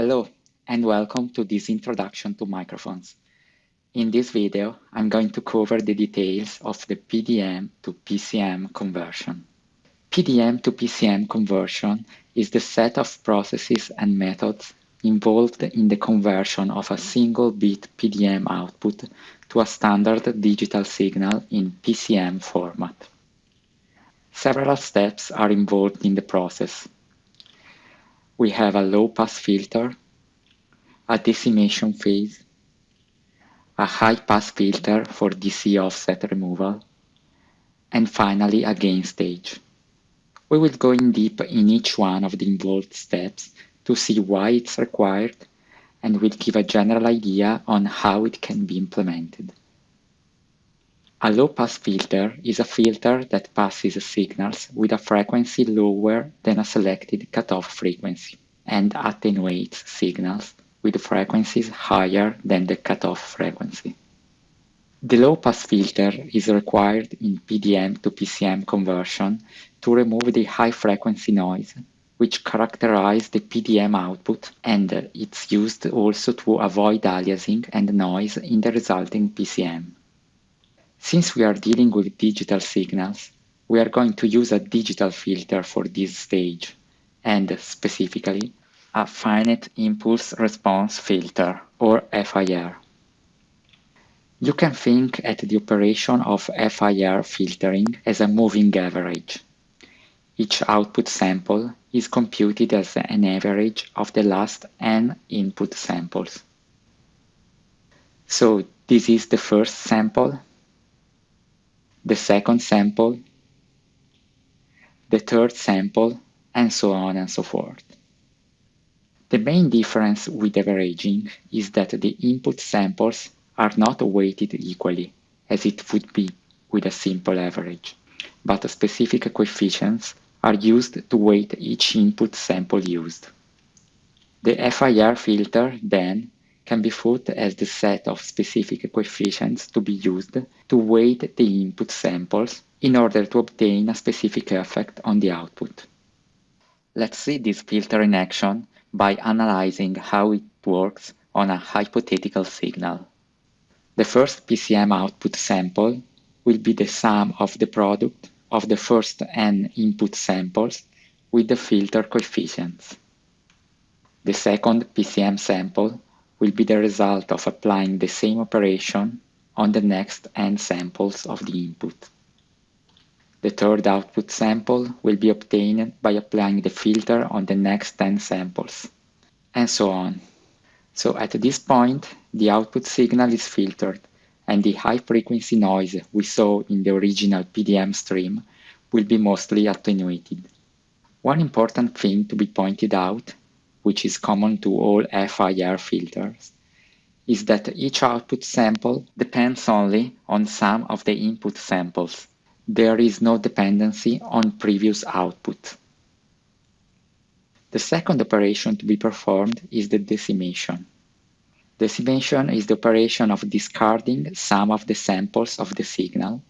Hello and welcome to this introduction to microphones. In this video, I'm going to cover the details of the PDM to PCM conversion. PDM to PCM conversion is the set of processes and methods involved in the conversion of a single bit PDM output to a standard digital signal in PCM format. Several steps are involved in the process. We have a low-pass filter, a decimation phase, a high-pass filter for DC offset removal, and finally a gain stage. We will go in deep in each one of the involved steps to see why it's required and we'll give a general idea on how it can be implemented. A low-pass filter is a filter that passes signals with a frequency lower than a selected cutoff frequency and attenuates signals with frequencies higher than the cutoff frequency. The low-pass filter is required in PDM to PCM conversion to remove the high-frequency noise which characterize the PDM output and it's used also to avoid aliasing and noise in the resulting PCM. Since we are dealing with digital signals, we are going to use a digital filter for this stage and specifically a finite impulse response filter, or FIR. You can think at the operation of FIR filtering as a moving average. Each output sample is computed as an average of the last n input samples. So this is the first sample, the second sample, the third sample, and so on and so forth. The main difference with averaging is that the input samples are not weighted equally, as it would be with a simple average, but specific coefficients are used to weight each input sample used. The FIR filter, then, can be thought as the set of specific coefficients to be used to weight the input samples in order to obtain a specific effect on the output. Let's see this filter in action by analyzing how it works on a hypothetical signal. The first PCM output sample will be the sum of the product of the first n input samples with the filter coefficients. The second PCM sample will be the result of applying the same operation on the next n samples of the input. The third output sample will be obtained by applying the filter on the next 10 samples, and so on. So at this point, the output signal is filtered, and the high-frequency noise we saw in the original PDM stream will be mostly attenuated. One important thing to be pointed out, which is common to all FIR filters, is that each output sample depends only on some of the input samples there is no dependency on previous output. The second operation to be performed is the decimation. Decimation is the operation of discarding some of the samples of the signal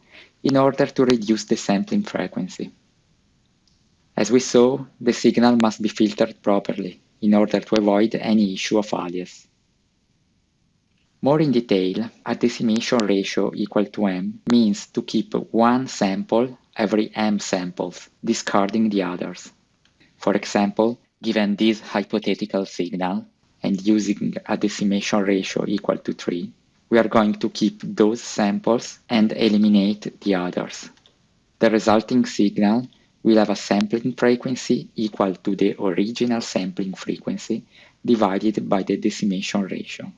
in order to reduce the sampling frequency. As we saw, the signal must be filtered properly in order to avoid any issue of alias. More in detail, a decimation ratio equal to m means to keep one sample every m samples, discarding the others. For example, given this hypothetical signal and using a decimation ratio equal to 3, we are going to keep those samples and eliminate the others. The resulting signal will have a sampling frequency equal to the original sampling frequency divided by the decimation ratio.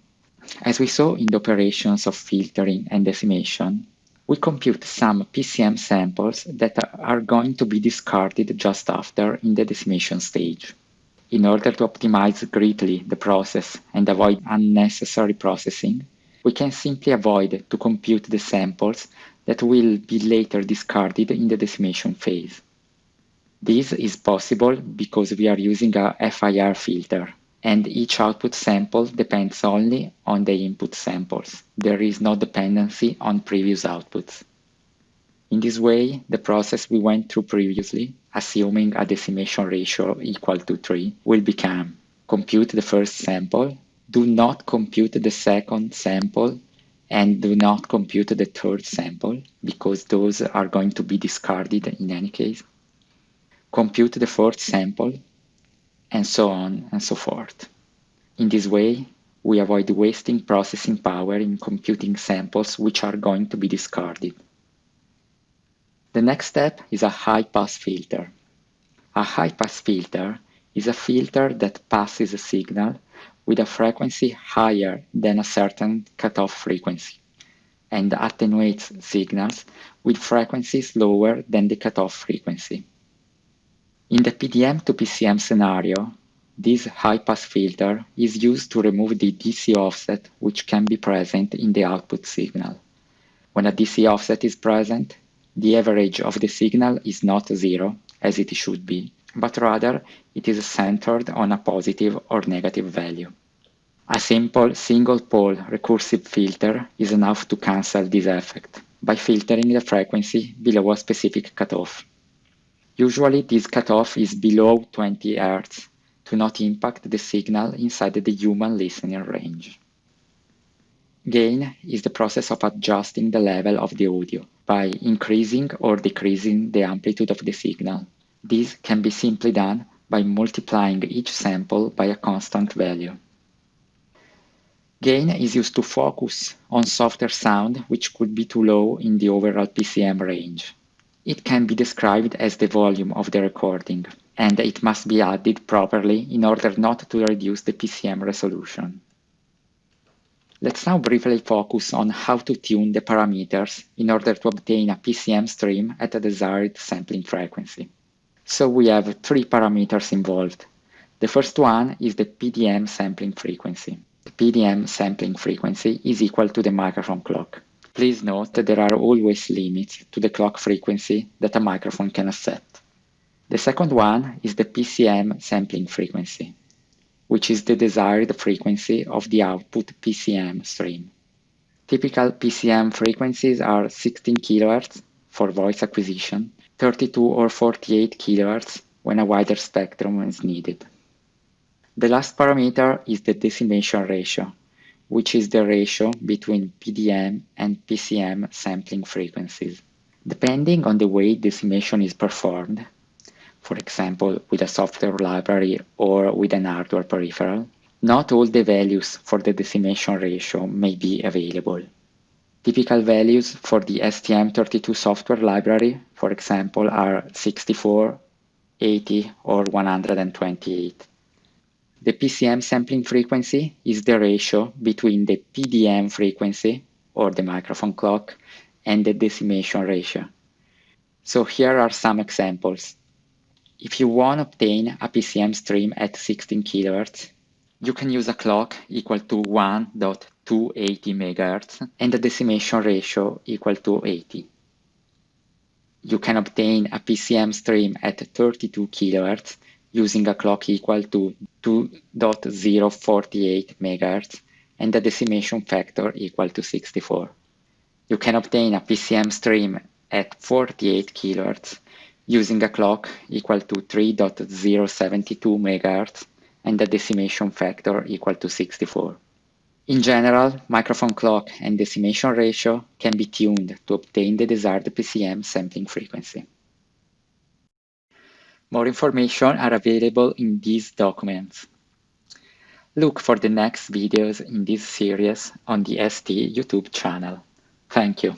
As we saw in the operations of filtering and decimation, we compute some PCM samples that are going to be discarded just after in the decimation stage. In order to optimize greatly the process and avoid unnecessary processing, we can simply avoid to compute the samples that will be later discarded in the decimation phase. This is possible because we are using a FIR filter, and each output sample depends only on the input samples. There is no dependency on previous outputs. In this way, the process we went through previously, assuming a decimation ratio equal to 3, will become compute the first sample, do not compute the second sample, and do not compute the third sample because those are going to be discarded in any case. Compute the fourth sample, and so on and so forth. In this way, we avoid wasting processing power in computing samples which are going to be discarded. The next step is a high-pass filter. A high-pass filter is a filter that passes a signal with a frequency higher than a certain cutoff frequency and attenuates signals with frequencies lower than the cutoff frequency. In the PDM to PCM scenario, this high-pass filter is used to remove the DC offset which can be present in the output signal. When a DC offset is present, the average of the signal is not zero, as it should be, but rather it is centered on a positive or negative value. A simple single-pole recursive filter is enough to cancel this effect by filtering the frequency below a specific cutoff. Usually this cutoff is below 20 Hz to not impact the signal inside the human listening range. Gain is the process of adjusting the level of the audio by increasing or decreasing the amplitude of the signal. This can be simply done by multiplying each sample by a constant value. Gain is used to focus on softer sound which could be too low in the overall PCM range. It can be described as the volume of the recording, and it must be added properly in order not to reduce the PCM resolution. Let's now briefly focus on how to tune the parameters in order to obtain a PCM stream at a desired sampling frequency. So we have three parameters involved. The first one is the PDM sampling frequency. The PDM sampling frequency is equal to the microphone clock. Please note that there are always limits to the clock frequency that a microphone can accept. The second one is the PCM sampling frequency, which is the desired frequency of the output PCM stream. Typical PCM frequencies are 16 kHz for voice acquisition, 32 or 48 kHz when a wider spectrum is needed. The last parameter is the decimation ratio, which is the ratio between PDM and PCM sampling frequencies. Depending on the way decimation is performed, for example, with a software library or with an hardware peripheral, not all the values for the decimation ratio may be available. Typical values for the STM32 software library, for example, are 64, 80, or 128. The PCM sampling frequency is the ratio between the PDM frequency, or the microphone clock, and the decimation ratio. So here are some examples. If you want to obtain a PCM stream at 16 kHz, you can use a clock equal to 1.280 MHz and a decimation ratio equal to 80. You can obtain a PCM stream at 32 kHz using a clock equal to 2.048 MHz and a decimation factor equal to 64. You can obtain a PCM stream at 48 kHz using a clock equal to 3.072 MHz and a decimation factor equal to 64. In general, microphone clock and decimation ratio can be tuned to obtain the desired PCM sampling frequency. More information are available in these documents. Look for the next videos in this series on the ST YouTube channel. Thank you.